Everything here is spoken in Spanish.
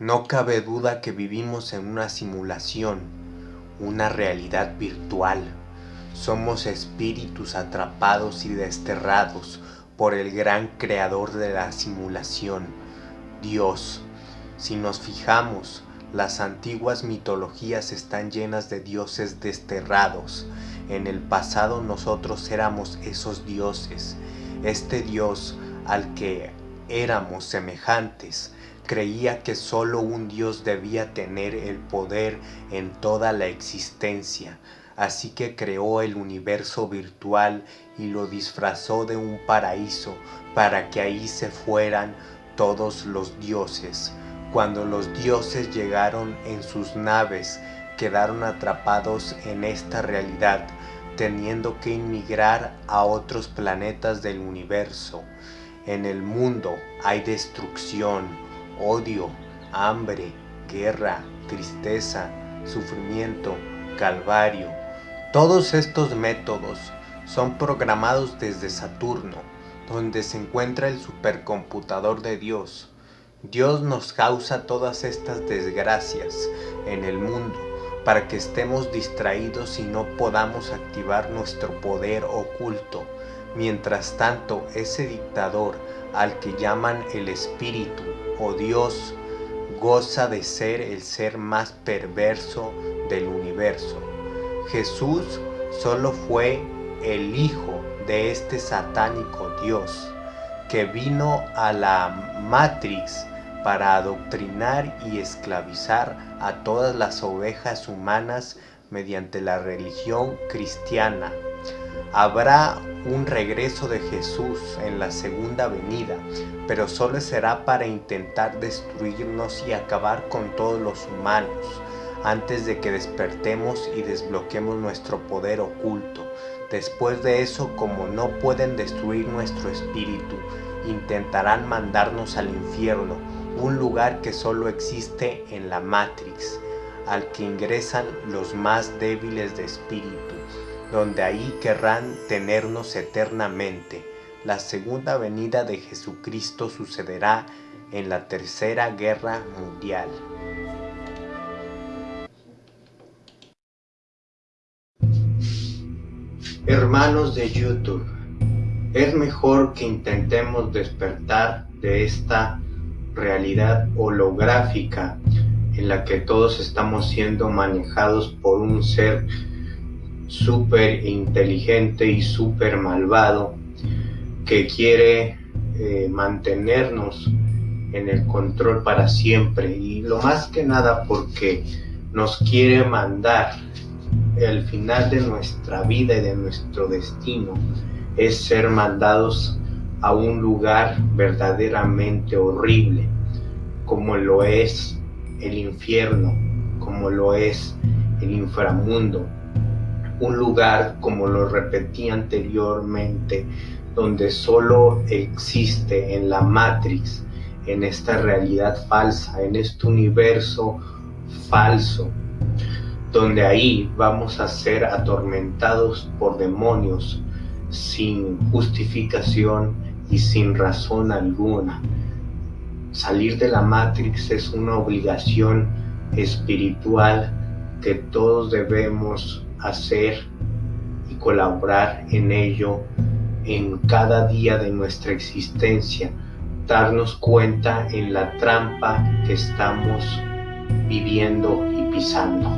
No cabe duda que vivimos en una simulación, una realidad virtual. Somos espíritus atrapados y desterrados por el gran creador de la simulación, Dios. Si nos fijamos, las antiguas mitologías están llenas de dioses desterrados. En el pasado nosotros éramos esos dioses. Este Dios al que éramos semejantes creía que solo un Dios debía tener el poder en toda la existencia, así que creó el universo virtual y lo disfrazó de un paraíso para que ahí se fueran todos los dioses. Cuando los dioses llegaron en sus naves, quedaron atrapados en esta realidad, teniendo que inmigrar a otros planetas del universo. En el mundo hay destrucción, odio, hambre, guerra, tristeza, sufrimiento, calvario. Todos estos métodos son programados desde Saturno, donde se encuentra el supercomputador de Dios. Dios nos causa todas estas desgracias en el mundo para que estemos distraídos y no podamos activar nuestro poder oculto. Mientras tanto, ese dictador al que llaman el espíritu o Dios goza de ser el ser más perverso del universo. Jesús solo fue el hijo de este satánico Dios que vino a la Matrix para adoctrinar y esclavizar a todas las ovejas humanas mediante la religión cristiana. Habrá un regreso de Jesús en la segunda venida, pero solo será para intentar destruirnos y acabar con todos los humanos, antes de que despertemos y desbloquemos nuestro poder oculto. Después de eso, como no pueden destruir nuestro espíritu, intentarán mandarnos al infierno, un lugar que solo existe en la Matrix, al que ingresan los más débiles de espíritu donde ahí querrán tenernos eternamente. La segunda venida de Jesucristo sucederá en la tercera guerra mundial. Hermanos de YouTube, es mejor que intentemos despertar de esta realidad holográfica en la que todos estamos siendo manejados por un ser súper inteligente y súper malvado que quiere eh, mantenernos en el control para siempre. Y lo más que nada porque nos quiere mandar el final de nuestra vida y de nuestro destino es ser mandados a un lugar verdaderamente horrible como lo es el infierno como lo es el inframundo un lugar, como lo repetí anteriormente, donde solo existe en la Matrix, en esta realidad falsa, en este universo falso, donde ahí vamos a ser atormentados por demonios sin justificación y sin razón alguna. Salir de la Matrix es una obligación espiritual que todos debemos hacer y colaborar en ello en cada día de nuestra existencia, darnos cuenta en la trampa que estamos viviendo y pisando.